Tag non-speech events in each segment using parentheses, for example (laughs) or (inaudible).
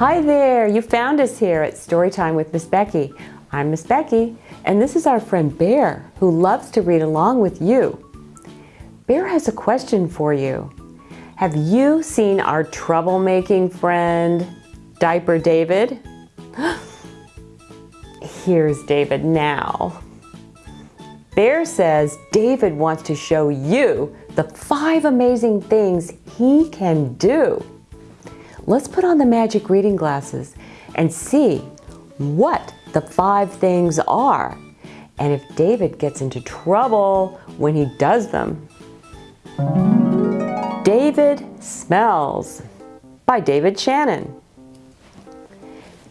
Hi there, you found us here at Storytime with Miss Becky. I'm Miss Becky, and this is our friend Bear, who loves to read along with you. Bear has a question for you. Have you seen our troublemaking friend, Diaper David? (gasps) Here's David now. Bear says David wants to show you the five amazing things he can do. Let's put on the magic reading glasses and see what the five things are and if David gets into trouble when he does them. David Smells by David Shannon.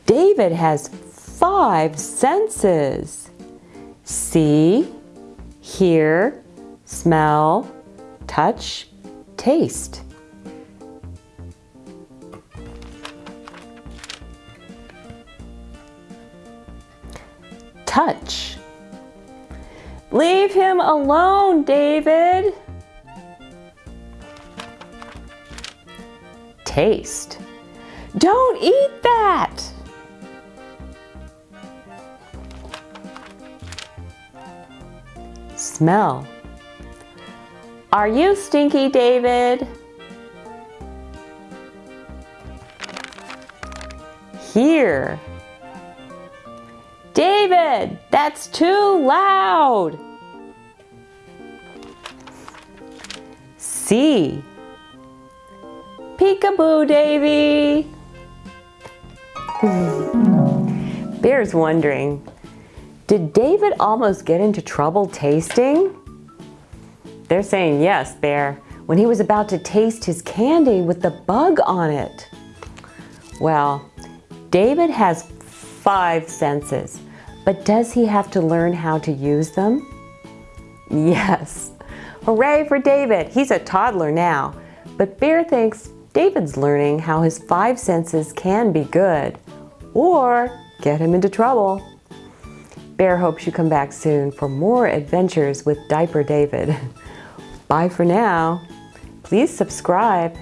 David has five senses. See, hear, smell, touch, taste. Touch. Leave him alone, David. Taste. Don't eat that. Smell. Are you stinky, David? Hear. David, that's too loud. See. Peekaboo, Davy. Bear's wondering, did David almost get into trouble tasting? They're saying yes, Bear, when he was about to taste his candy with the bug on it. Well, David has five senses, but does he have to learn how to use them? Yes. Hooray for David, he's a toddler now. But Bear thinks David's learning how his five senses can be good or get him into trouble. Bear hopes you come back soon for more adventures with Diaper David. (laughs) Bye for now. Please subscribe